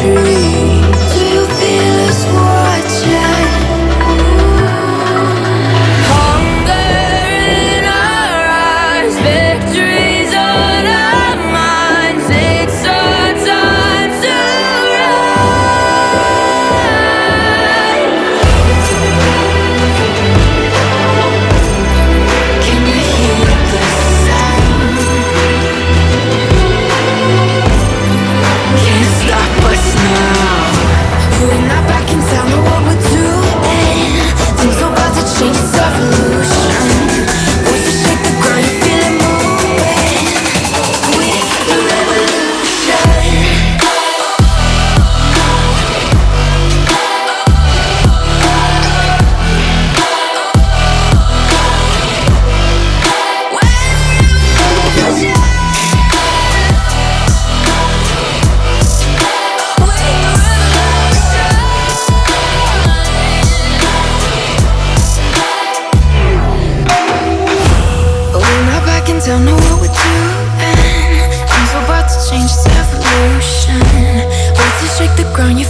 ground Don't know what we're doing. Things were about to change, it's evolution. Worth to shake the ground you